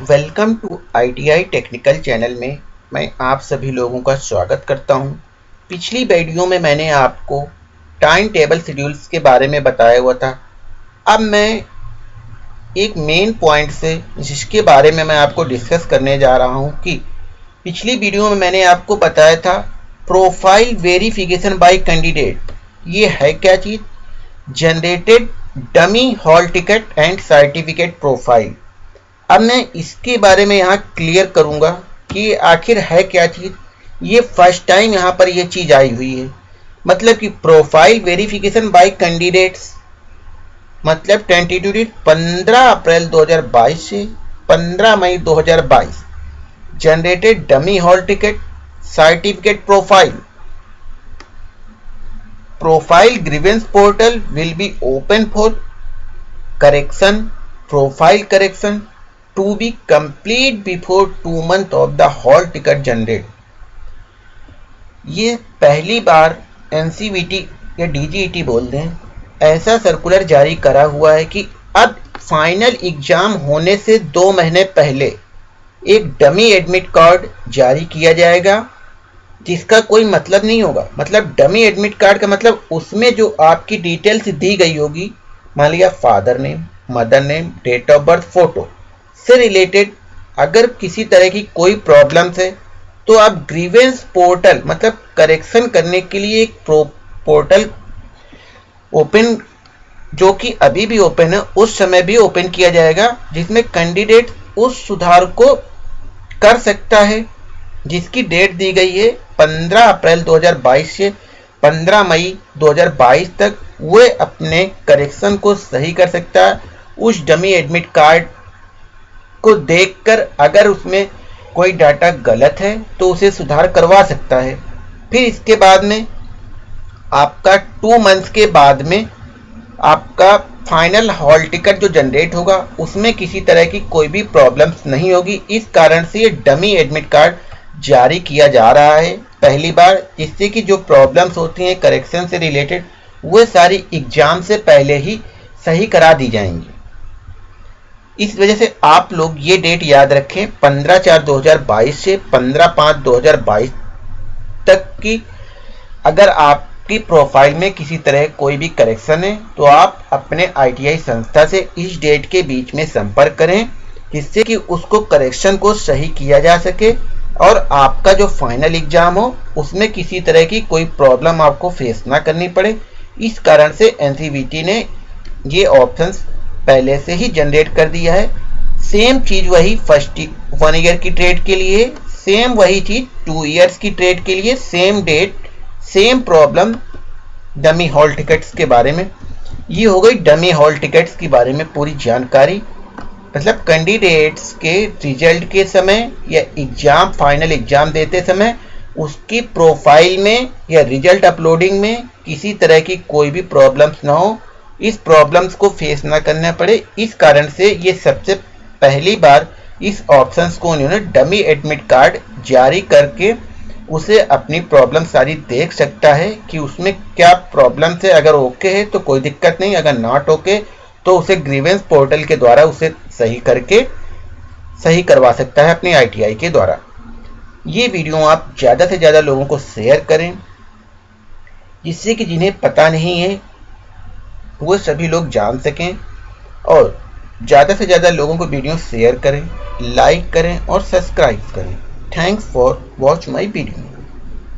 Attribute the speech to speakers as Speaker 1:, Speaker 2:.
Speaker 1: Welcome to ITI technical channel में मैं आप सभी लोगों का स्वागत करता हूँ। पिछली वीडियो में मैंने आपको टाइम टेबल शेड्यूल्स के बारे में बताया हुआ था। अब मैं एक मेन पॉइंट से, जिसके बारे में मैं आपको डिस्कस करने जा रहा हूँ कि पिछली वीडियो में मैंने आपको बताया था प्रोफ़ाइल वेरिफिकेशन बाय कैंडिडेट ये है क्या चीज़? Generated dummy hall ticket and certificate profile अब मैं इसके बारे में यहाँ क्लियर करूँगा कि आखिर है क्या चीज़? ये फ़र्स्ट टाइम यहाँ पर ये चीज़ आई हुई है। मतलब कि प्रोफ़ाइल वेरिफिकेशन बाय कैंडिडेट्स मतलब टेंटेटिव डेट पंद्रह अप्रैल 2022 से 15 मई 2022 generated dummy hall ticket certificate profile profile grievance portal will be open for correction profile correction to be complete before two month of the hall ticket generate. ये पहली बार एन या DGET बोल दें, ऐसा सर्कुलर जारी करा हुआ है कि अब फाइनल एग्ज़ाम होने से दो महीने पहले एक डमी एडमिट कार्ड जारी किया जाएगा, जिसका कोई मतलब नहीं होगा। मतलब डमी एडमिट कार्ड का मतलब उसमें जो आपकी डिटेल्स दी गई होगी, मान लिया father name mother name date of birth photo से रिलेटेड अगर किसी तरह की कोई प्रॉब्लम है तो आप ग्रीवेंस पोर्टल मतलब करेक्शन करने के लिए एक पोर्टल ओपन जो कि अभी भी ओपन है, उस समय भी ओपन किया जाएगा, जिसमें कैंडिडेट उस सुधार को कर सकता है, जिसकी डेट दी गई है 15 अप्रैल 2022 से 15 मई 2022 तक, वह अपने करेक्शन को सही कर सकता है, उस डमी एडमिट कार्ड को देखकर अगर उसमें कोई डाटा गलत है तो उसे सुधार करवा सकता है। फिर इसके बाद में आपका टू मंथ्स के बाद में आपका फाइनल हॉल टिकट जो जनरेट होगा, उसमें किसी तरह की कोई भी प्रॉब्लम्स नहीं होगी। इस कारण से ये डमी एडमिट कार्ड जारी किया जा रहा है। पहली बार जिससे कि जो प्रॉब्लम्स होती हैं करेक्शन से रिलेटेड वो सारी एग्ज़ाम से पहले ही सही करा दी जाएँगी। इस वजह से आप लोग ये डेट याद रखें 15 चार 2022 से 15 पाँच 2022 तक की अगर आपकी प्रोफ़ाइल में किसी तरह कोई भी करेक्शन है तो आप अपने आईटीआई संस्था से इस डेट के बीच में संपर्क करें, जिससे कि उसको करेक्शन को सही किया जा सके और आपका जो फाइनल एग्ज़ाम हो, उसमें किसी तरह की कोई प्रॉब्लम आपको फेस ना करनी पड़े। इस कारण से एन ने ये ऑप्शंस पहले से ही जनरेट कर दिया है। सेम चीज़ वही फ़र्स्ट वन ईयर की ट्रेड के लिए सेम वही चीज़ टू ईयर्स की ट्रेड के लिए same date same problem dummy hall tickets के बारे में। ये हो गई डमी हॉल टिकट्स के बारे में पूरी जानकारी। मतलब कैंडिडेट्स के रिज़ल्ट के समय या एग्ज़ाम फाइनल एग्ज़ाम देते समय, उसकी प्रोफ़ाइल में या रिज़ल्ट अपलोडिंग में किसी तरह की कोई भी प्रॉब्लम्स ना हो। इस प्रॉब्लम्स को फेस ना करना पड़े। इस कारण से ये सबसे पहली बार इस ऑप्शंस को उन्होंने डमी एडमिट कार्ड जारी करके उसे अपनी प्रॉब्लम सारी देख सकता है कि उसमें क्या प्रॉब्लम है। अगर ओके है तो कोई दिक्कत नहीं। अगर नॉट ओके तो उसे ग्रीवेंस पोर्टल के द्वारा उसे सही करके सही करवा सकता है अपनी आईटीआई के द्वारा। ये वीडियो आप ज़्यादा से ज़्यादा लोगों को शेयर करें, जिससे कि जिन्हें पता नहीं है वो सभी लोग जान सकें और ज़्यादा से ज़्यादा लोगों को वीडियो शेयर करें लाइक करें और सब्सक्राइब करें। Thanks for watch my video